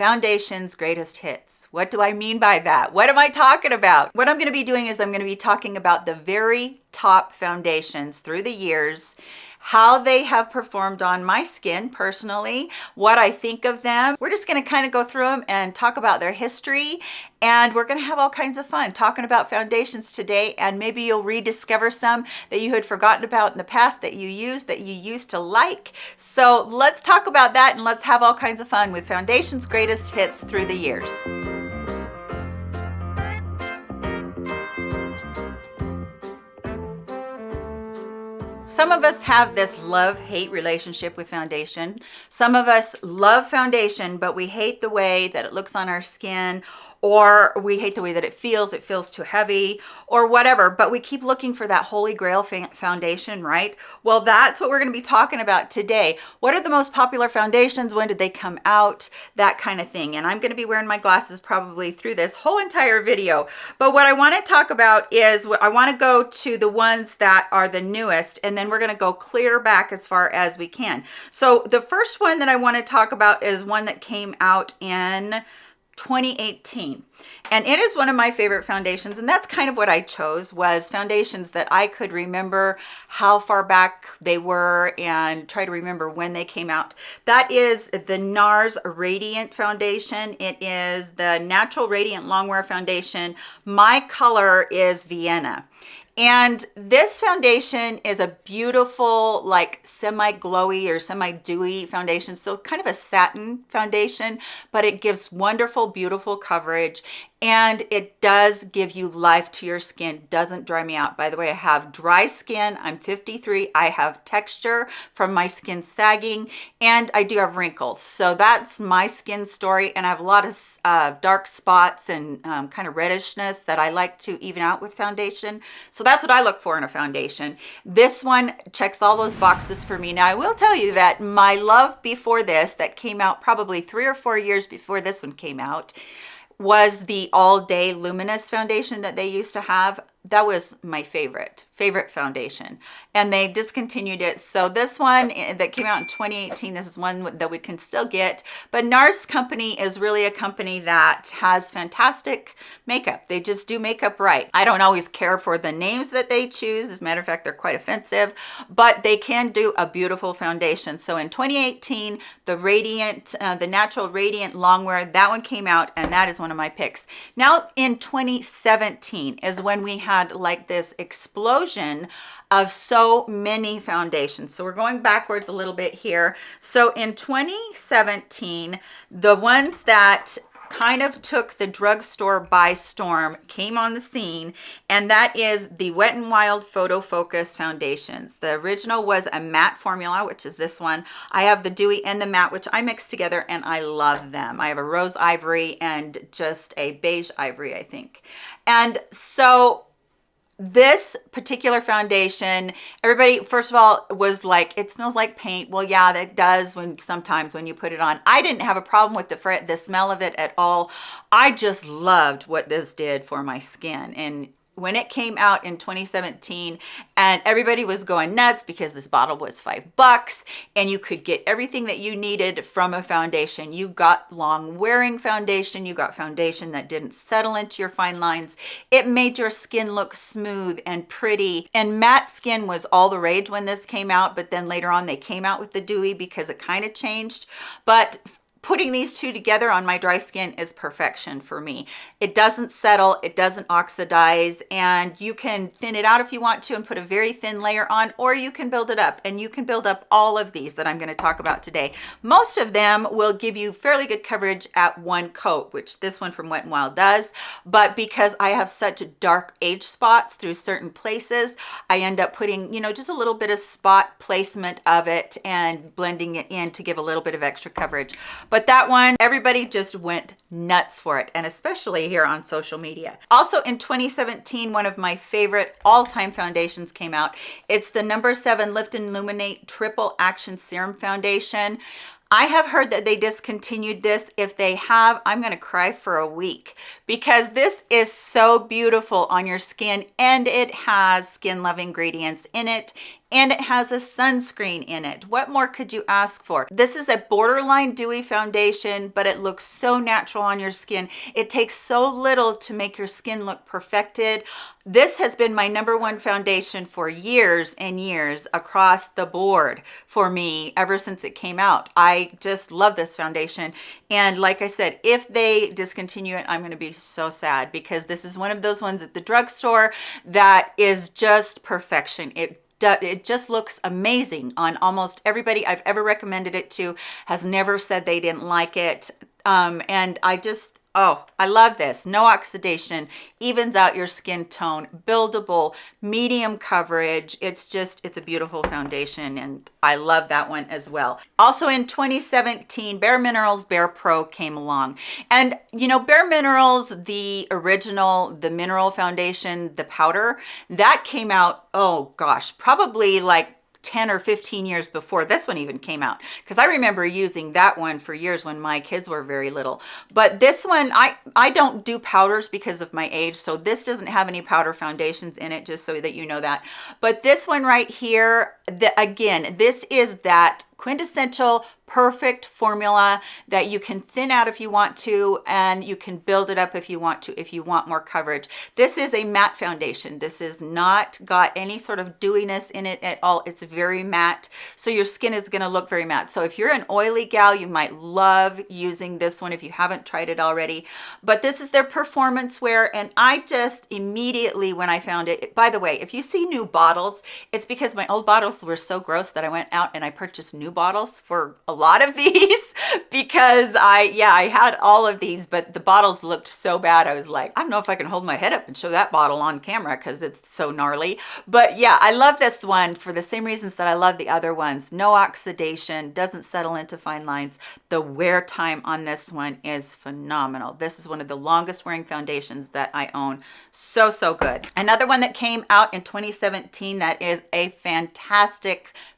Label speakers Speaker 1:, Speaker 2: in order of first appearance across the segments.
Speaker 1: foundation's greatest hits. What do I mean by that? What am I talking about? What I'm going to be doing is I'm going to be talking about the very top foundations through the years how they have performed on my skin personally, what I think of them. We're just gonna kind of go through them and talk about their history and we're gonna have all kinds of fun talking about foundations today and maybe you'll rediscover some that you had forgotten about in the past that you used, that you used to like. So let's talk about that and let's have all kinds of fun with foundations greatest hits through the years. Some of us have this love-hate relationship with foundation. Some of us love foundation, but we hate the way that it looks on our skin or we hate the way that it feels it feels too heavy or whatever but we keep looking for that holy grail foundation right? Well that's what we're going to be talking about today. What are the most popular foundations? When did they come out? That kind of thing and i'm going to be wearing my glasses probably through this whole entire video. But what i want to talk about is i want to go to the ones that are the newest and then we're going to go clear back as far as we can. So the first one that i want to talk about is one that came out in 2018 and it is one of my favorite foundations and that's kind of what i chose was foundations that i could remember how far back they were and try to remember when they came out. That is the nars radiant foundation. It is the natural radiant longwear foundation. My color is vienna and this foundation is a beautiful, like semi-glowy or semi-dewy foundation. So kind of a satin foundation, but it gives wonderful, beautiful coverage and it does give you life to your skin. Doesn't dry me out. By the way i have dry skin. I'm 53 i have texture from my skin sagging and i do have wrinkles. So that's my skin story and i have a lot of uh, dark spots and um, kind of reddishness that i like to even out with foundation. So that's what i look for in a foundation. This one checks all those boxes for me. Now i will tell you that my love before this that came out probably three or four years before this one came out was the all day luminous foundation that they used to have that was my favorite favorite foundation. And they discontinued it. So this one eh, that came out in 2018 this is one that we can still get. But nars company is really a company that has fantastic makeup. They just do makeup right. I don't always care for the names that they choose. As a matter of fact they're quite offensive. But they can do a beautiful foundation. So in 2018 the radiant uh, the natural radiant longwear that one came out and that is one of my picks. Now in 2017 is when we had like this explosion of so many foundations. So we're going backwards a little bit here. So in 2017, the ones that kind of took the drugstore by storm came on the scene and that is the wet and wild photo focus foundations the original was a matte formula which is this one i have the dewy and the matte which i mix together and i love them i have a rose ivory and just a beige ivory i think and so this particular foundation everybody first of all was like it smells like paint. Well yeah that does when sometimes when you put it on. I didn't have a problem with the the smell of it at all. I just loved what this did for my skin and when it came out in 2017 and everybody was going nuts because this bottle was five bucks and you could get everything that you needed from a foundation. You got long wearing foundation you got foundation that didn't settle into your fine lines. It made your skin look smooth and pretty. And matte skin was all the rage when this came out but then later on they came out with the dewy because it kind of changed. But putting these two together on my dry skin is perfection for me. It doesn't settle it doesn't oxidize and you can thin it out if you want to and put a very thin layer on or you can build it up and you can build up all of these that i'm going to talk about today. Most of them will give you fairly good coverage at one coat which this one from wet and wild does but because i have such dark age spots through certain places i end up putting you know just a little bit of spot placement of it and blending it in to give a little bit of extra coverage but that one everybody just went nuts for it and especially here on social media. Also in 2017 one of my favorite all-time foundations came out. It's the number seven lift and illuminate triple action serum foundation. I have heard that they discontinued this. If they have, I'm to cry for a week because this is so beautiful on your skin and it has skin love ingredients in it and it has a sunscreen in it. What more could you ask for? This is a borderline dewy foundation, but it looks so natural on your skin. It takes so little to make your skin look perfected. This has been my number one foundation for years and years across the board for me ever since it came out. I just love this foundation. And like I said, if they discontinue it, I'm going to be so sad because this is one of those ones at the drugstore that is just perfection. It it just looks amazing on almost everybody I've ever recommended it to has never said they didn't like it. Um, and I just, Oh, I love this. No oxidation, evens out your skin tone, buildable, medium coverage. It's just, it's a beautiful foundation and I love that one as well. Also in 2017, Bare Minerals Bare Pro came along. And you know, Bare Minerals, the original, the mineral foundation, the powder, that came out, oh gosh, probably like 10 or 15 years before this one even came out. Because I remember using that one for years when my kids were very little. But this one I I don't do powders because of my age so this doesn't have any powder foundations in it just so that you know that. But this one right here the, again this is that quintessential perfect formula that you can thin out if you want to and you can build it up if you want to if you want more coverage. This is a matte foundation. This is not got any sort of dewiness in it at all. It's very matte. So your skin is going to look very matte. So if you're an oily gal you might love using this one if you haven't tried it already. But this is their performance wear and i just immediately when i found it by the way if you see new bottles it's because my old bottles were so gross that i went out and i purchased new bottles for a lot of these because I, yeah, I had all of these, but the bottles looked so bad. I was like, I don't know if I can hold my head up and show that bottle on camera because it's so gnarly. But yeah, I love this one for the same reasons that I love the other ones. No oxidation, doesn't settle into fine lines. The wear time on this one is phenomenal. This is one of the longest wearing foundations that I own. So, so good. Another one that came out in 2017 that is a fantastic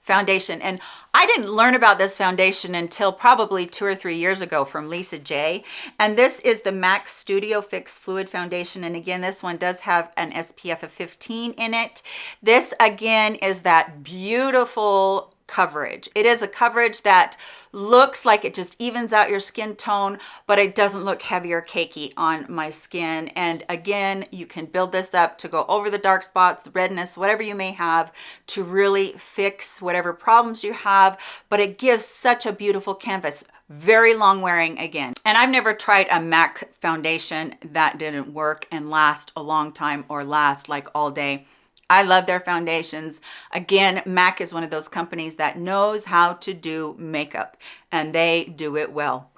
Speaker 1: foundation. And I didn't learn about this foundation until probably two or three years ago from Lisa J. And this is the MAC Studio Fix Fluid Foundation. And again, this one does have an SPF of 15 in it. This again is that beautiful coverage. It is a coverage that looks like it just evens out your skin tone, but it doesn't look heavy or cakey on my skin. And again, you can build this up to go over the dark spots, the redness, whatever you may have to really fix whatever problems you have, but it gives such a beautiful canvas very long wearing again and i've never tried a mac foundation that didn't work and last a long time or last like all day I love their foundations. Again, MAC is one of those companies that knows how to do makeup and they do it well.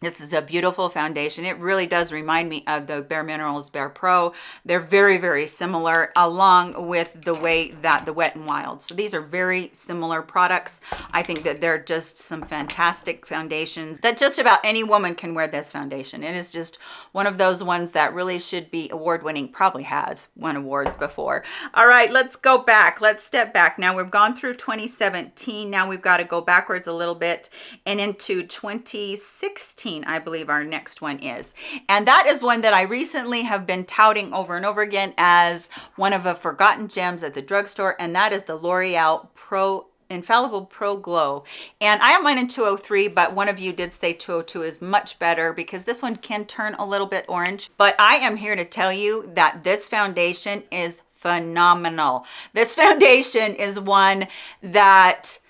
Speaker 1: This is a beautiful foundation. It really does remind me of the Bare Minerals Bare Pro. They're very, very similar along with the way that the Wet n Wild. So these are very similar products. I think that they're just some fantastic foundations that just about any woman can wear this foundation. It is just one of those ones that really should be award winning, probably has won awards before. All right, let's go back. Let's step back. Now we've gone through 2017. Now we've got to go backwards a little bit and into 2016 I believe our next one is. And that is one that I recently have been touting over and over again as one of the forgotten gems at the drugstore, and that is the L'Oreal Pro infallible pro glow. And i have mine in 203 but one of you did say 202 is much better because this one can turn a little bit orange. But i am here to tell you that this foundation is phenomenal. This foundation is one that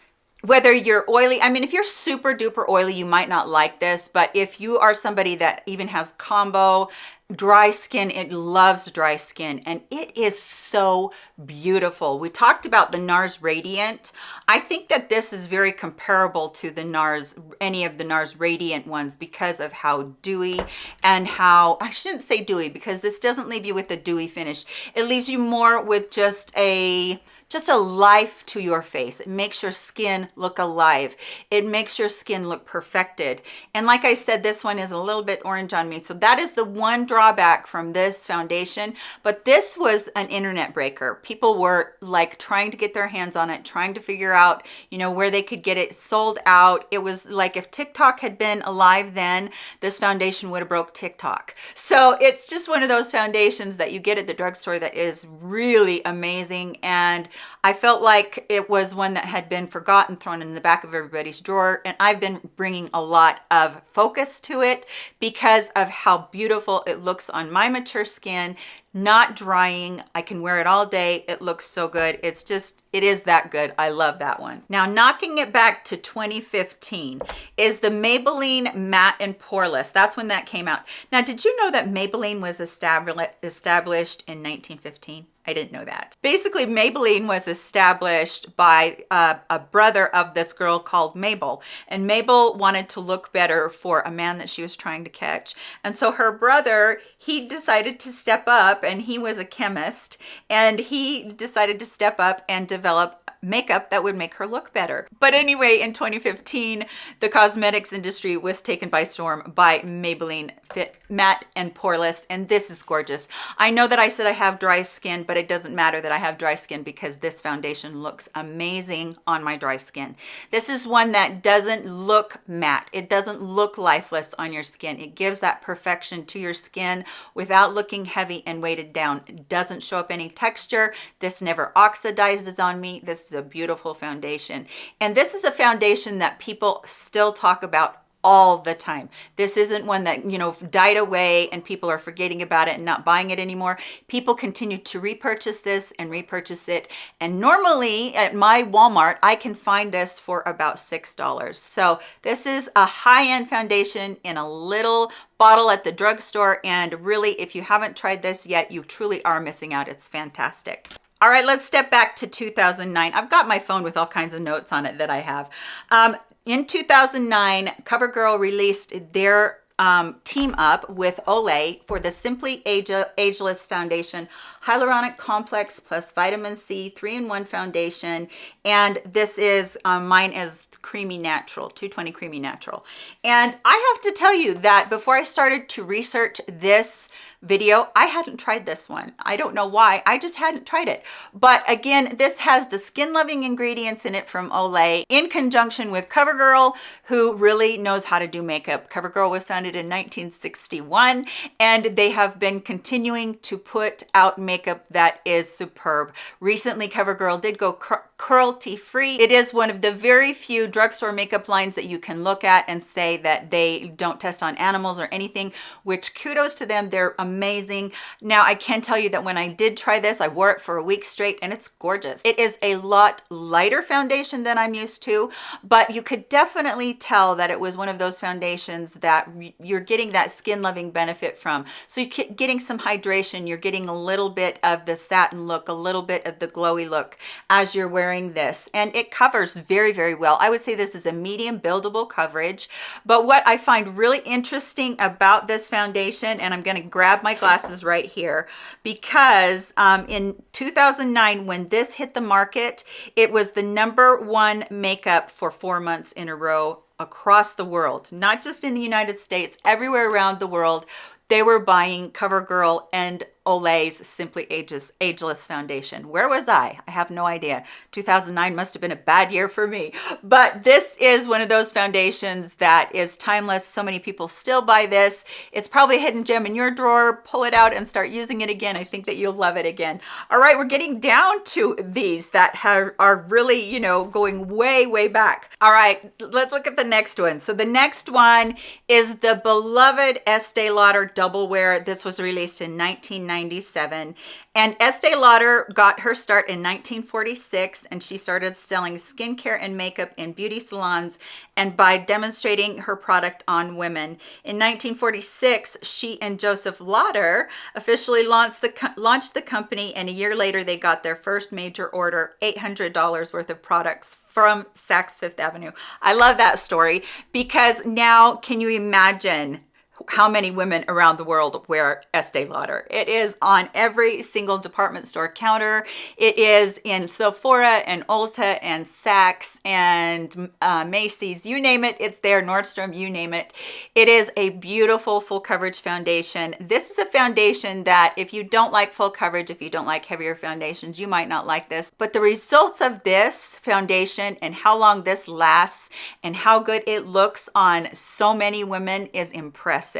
Speaker 1: whether you're oily i mean if you're super duper oily you might not like this but if you are somebody that even has combo dry skin it loves dry skin and it is so beautiful. We talked about the nars radiant. I think that this is very comparable to the nars any of the nars radiant ones because of how dewy and how i shouldn't say dewy because this doesn't leave you with a dewy finish. It leaves you more with just a just a life to your face. It makes your skin look alive. It makes your skin look perfected. And like I said, this one is a little bit orange on me. So that is the one drawback from this foundation. But this was an internet breaker. People were like trying to get their hands on it, trying to figure out, you know, where they could get it sold out. It was like if TikTok had been alive then, this foundation would have broke TikTok. So it's just one of those foundations that you get at the drugstore that is really amazing. And I felt like it was one that had been forgotten, thrown in the back of everybody's drawer. And I've been bringing a lot of focus to it because of how beautiful it looks on my mature skin not drying. I can wear it all day. It looks so good. It's just it is that good. I love that one. Now knocking it back to 2015 is the maybelline matte and poreless. That's when that came out. Now did you know that maybelline was established in 1915 I didn't know that. Basically, Maybelline was established by uh, a brother of this girl called Mabel. And Mabel wanted to look better for a man that she was trying to catch. And so her brother, he decided to step up and he was a chemist. And he decided to step up and develop makeup that would make her look better. But anyway, in 2015, the cosmetics industry was taken by storm by Maybelline Fit Matte and Poreless, and this is gorgeous. I know that I said I have dry skin, but it doesn't matter that I have dry skin because this foundation looks amazing on my dry skin. This is one that doesn't look matte. It doesn't look lifeless on your skin. It gives that perfection to your skin without looking heavy and weighted down. It doesn't show up any texture. This never oxidizes on me. This is a beautiful foundation. And this is a foundation that people still talk about all the time. This isn't one that, you know, died away and people are forgetting about it and not buying it anymore. People continue to repurchase this and repurchase it. And normally at my Walmart, I can find this for about $6. So this is a high-end foundation in a little bottle at the drugstore. And really, if you haven't tried this yet, you truly are missing out. It's fantastic. All right, let's step back to 2009. I've got my phone with all kinds of notes on it that I have. Um, in 2009, CoverGirl released their um, team up with Olay for the Simply Age Ageless Foundation Hyaluronic Complex plus Vitamin C 3-in-1 Foundation. And this is, um, mine is creamy natural 220 creamy natural. And i have to tell you that before i started to research this video i hadn't tried this one. I don't know why. I just hadn't tried it. But again this has the skin loving ingredients in it from olay in conjunction with covergirl who really knows how to do makeup. Covergirl was founded in 1961 and they have been continuing to put out makeup that is superb. Recently covergirl did go cruelty free it is one of the very few drugstore makeup lines that you can look at and say that they don't test on animals or anything which kudos to them. They're amazing. Now i can tell you that when i did try this i wore it for a week straight and it's gorgeous. It is a lot lighter foundation than i'm used to but you could definitely tell that it was one of those foundations that you're getting that skin loving benefit from. So you're getting some hydration. You're getting a little bit of the satin look a little bit of the glowy look as you're wearing wearing this and it covers very very well. I would say this is a medium buildable coverage but what i find really interesting about this foundation and i'm going to grab my glasses right here because um, in 2009 when this hit the market it was the number one makeup for four months in a row across the world not just in the united states everywhere around the world they were buying covergirl and Olay's Simply Ages, Ageless Foundation. Where was I? I have no idea. 2009 must have been a bad year for me. But this is one of those foundations that is timeless. So many people still buy this. It's probably a hidden gem in your drawer. Pull it out and start using it again. I think that you'll love it again. All right, we're getting down to these that have, are really, you know, going way, way back. All right, let's look at the next one. So the next one is the beloved Estee Lauder Double Wear. This was released in 1990. 1997 and Estee Lauder got her start in 1946 and she started selling skincare and makeup in beauty salons and by demonstrating her product on women. In 1946, she and Joseph Lauder officially launched the, launched the company and a year later they got their first major order, $800 worth of products from Saks Fifth Avenue. I love that story because now can you imagine how many women around the world wear Estee Lauder. It is on every single department store counter. It is in Sephora and Ulta and Saks and uh, Macy's, you name it, it's there, Nordstrom, you name it. It is a beautiful full coverage foundation. This is a foundation that if you don't like full coverage, if you don't like heavier foundations, you might not like this. But the results of this foundation and how long this lasts and how good it looks on so many women is impressive.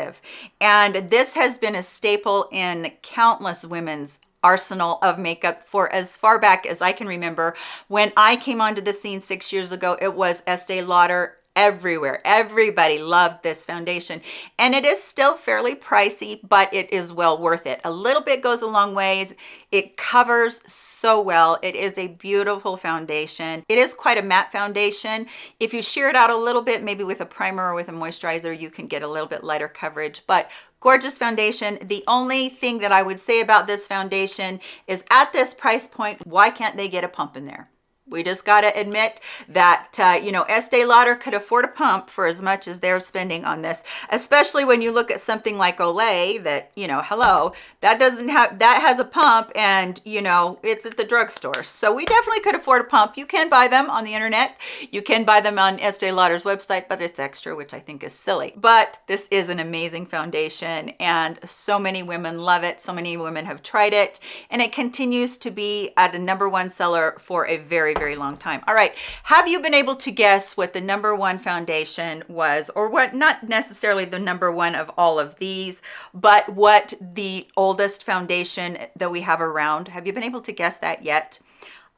Speaker 1: And this has been a staple in countless women's arsenal of makeup for as far back as I can remember. When I came onto the scene six years ago, it was Estee Lauder everywhere. Everybody loved this foundation and it is still fairly pricey, but it is well worth it. A little bit goes a long ways. It covers so well. It is a beautiful foundation. It is quite a matte foundation. If you sheer it out a little bit, maybe with a primer or with a moisturizer, you can get a little bit lighter coverage, but gorgeous foundation the only thing that i would say about this foundation is at this price point why can't they get a pump in there we just got to admit that, uh, you know, Estee Lauder could afford a pump for as much as they're spending on this, especially when you look at something like Olay that, you know, hello, that doesn't have, that has a pump and, you know, it's at the drugstore. So we definitely could afford a pump. You can buy them on the internet. You can buy them on Estee Lauder's website, but it's extra, which I think is silly. But this is an amazing foundation and so many women love it. So many women have tried it and it continues to be at a number one seller for a very, very long time. All right, have you been able to guess what the number one foundation was or what, not necessarily the number one of all of these, but what the oldest foundation that we have around? Have you been able to guess that yet?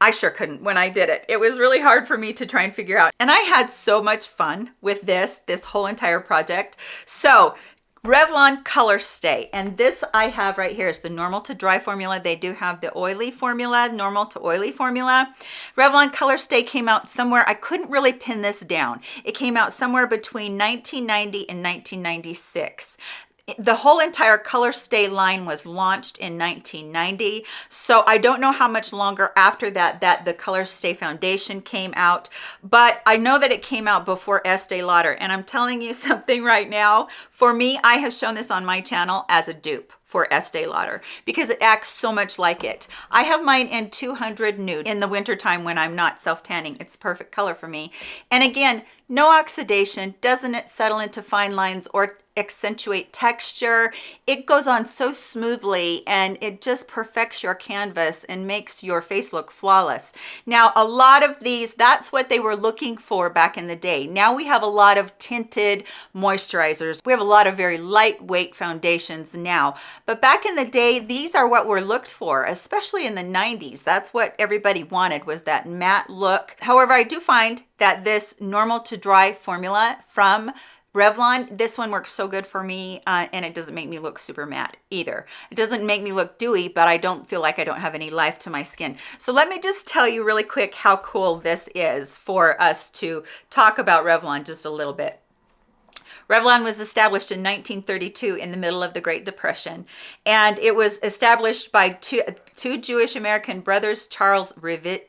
Speaker 1: I sure couldn't when I did it. It was really hard for me to try and figure out. And I had so much fun with this, this whole entire project. So Revlon Color Stay. And this I have right here is the normal to dry formula. They do have the oily formula, normal to oily formula. Revlon Color Stay came out somewhere, I couldn't really pin this down. It came out somewhere between 1990 and 1996 the whole entire color stay line was launched in 1990 so i don't know how much longer after that that the color stay foundation came out but i know that it came out before estee lauder and i'm telling you something right now for me i have shown this on my channel as a dupe for Estee Lauder because it acts so much like it. I have mine in 200 nude in the wintertime when I'm not self-tanning. It's perfect color for me. And again, no oxidation, doesn't it settle into fine lines or accentuate texture. It goes on so smoothly and it just perfects your canvas and makes your face look flawless. Now, a lot of these, that's what they were looking for back in the day. Now we have a lot of tinted moisturizers. We have a lot of very lightweight foundations now. But back in the day, these are what were looked for, especially in the 90s. That's what everybody wanted was that matte look. However, I do find that this normal to dry formula from Revlon, this one works so good for me uh, and it doesn't make me look super matte either. It doesn't make me look dewy, but I don't feel like I don't have any life to my skin. So let me just tell you really quick how cool this is for us to talk about Revlon just a little bit. Revlon was established in 1932 in the middle of the Great Depression, and it was established by two, two Jewish American brothers, Charles Revit,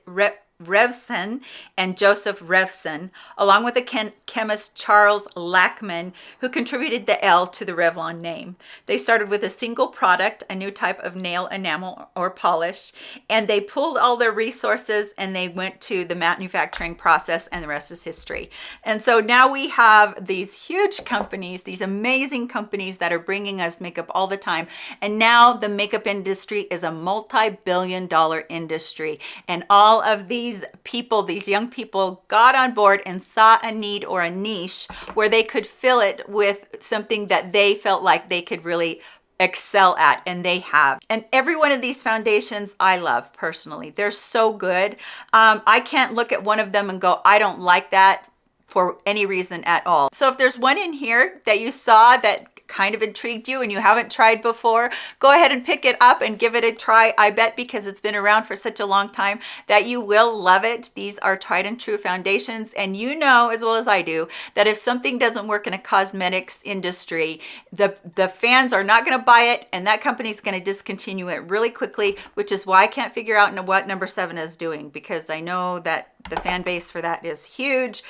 Speaker 1: Revson and Joseph Revson, along with the chemist Charles Lachman, who contributed the L to the Revlon name. They started with a single product, a new type of nail enamel or polish, and they pulled all their resources and they went to the manufacturing process and the rest is history. And so now we have these huge companies, these amazing companies that are bringing us makeup all the time. And now the makeup industry is a multi-billion dollar industry. And all of these these people, these young people got on board and saw a need or a niche where they could fill it with something that they felt like they could really excel at and they have. And every one of these foundations i love personally. They're so good. Um, i can't look at one of them and go i don't like that for any reason at all. So if there's one in here that you saw that kind of intrigued you and you haven't tried before, go ahead and pick it up and give it a try. I bet because it's been around for such a long time that you will love it. These are tried and true foundations. And you know, as well as I do, that if something doesn't work in a cosmetics industry, the, the fans are not going to buy it and that company is going to discontinue it really quickly, which is why I can't figure out what number seven is doing because I know that the fan base for that is huge.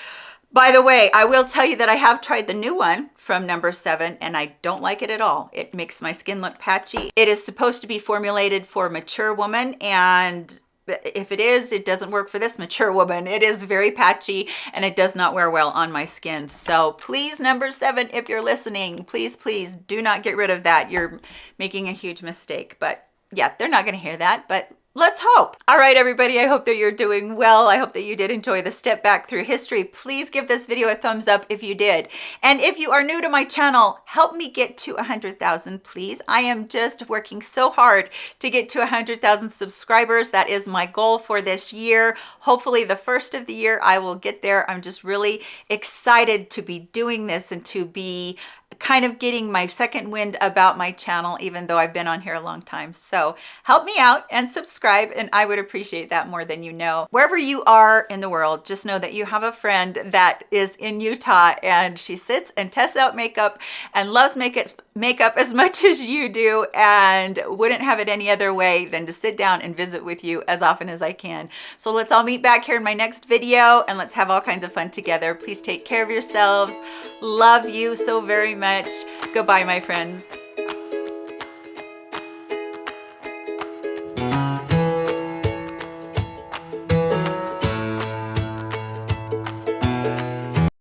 Speaker 1: By the way, I will tell you that I have tried the new one from number seven and I don't like it at all. It makes my skin look patchy. It is supposed to be formulated for mature woman and if it is, it doesn't work for this mature woman. It is very patchy and it does not wear well on my skin. So please, number seven, if you're listening, please, please do not get rid of that. You're making a huge mistake. But yeah, they're not going to hear that. But Let's hope. All right, everybody, I hope that you're doing well. I hope that you did enjoy the step back through history. Please give this video a thumbs up if you did. And if you are new to my channel, help me get to 100,000, please. I am just working so hard to get to 100,000 subscribers. That is my goal for this year. Hopefully the first of the year I will get there. I'm just really excited to be doing this and to be kind of getting my second wind about my channel, even though I've been on here a long time. So help me out and subscribe, and I would appreciate that more than you know. Wherever you are in the world, just know that you have a friend that is in Utah and she sits and tests out makeup and loves makeup makeup as much as you do and wouldn't have it any other way than to sit down and visit with you as often as I can. So let's all meet back here in my next video and let's have all kinds of fun together. Please take care of yourselves. Love you so very much. Goodbye, my friends.